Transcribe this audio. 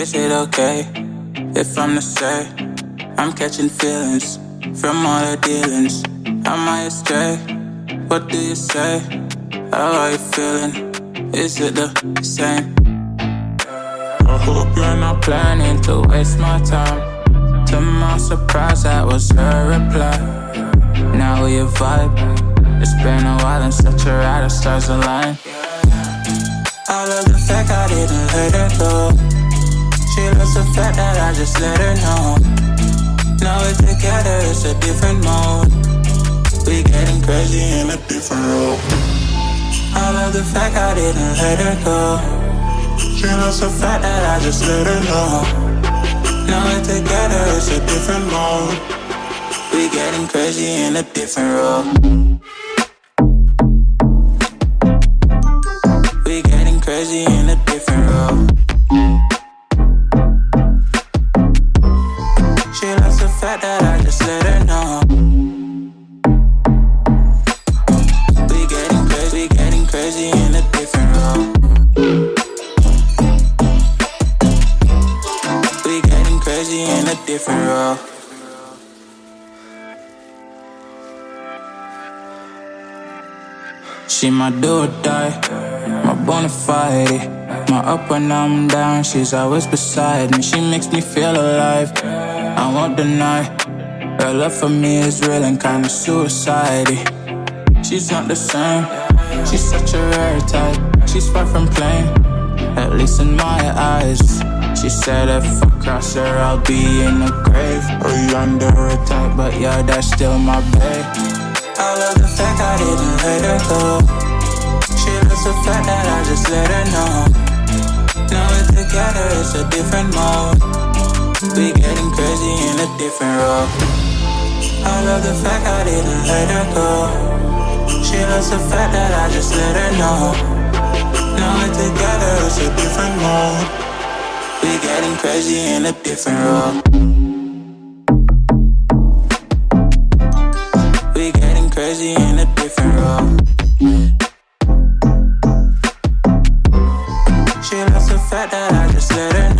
Is it okay if I'm the say I'm catching feelings from all the dealings? Am I astray? What do you say? How are you feeling? Is it the same? I hope you're not planning to waste my time. To my surprise, that was her reply. Now we vibe. It's been a while and such a ride, the stars align. I love the fact I didn't let her go. She loves the fact that I just let her know. Now we're together, it's a different mode. We getting crazy in a different role. I love the fact I didn't let her go. She loves the fact that I just let her know. Now we're together, it's a different mode. We getting crazy in a different role. We're getting crazy getting crazy in a different role. She my do or die bona fide. My up when I'm down, she's always beside me. She makes me feel alive. I won't deny. Her love for me is real and kinda suicide. She's not the same. She's such a rare type. She's far from plain, at least in my eyes. She said if I cross her, I'll be in the grave or under a type, but yeah, that's still my babe. I love the fact I didn't let her go. She loves the fact that I just let her know. Now we're together, it's a different mode. We getting crazy in a different role. I love the fact I didn't let her go. She loves the fact that I just let her know. Now we're together, it's a different mode. We're getting crazy in a different role. We getting crazy in a different role. fact that I just let her know.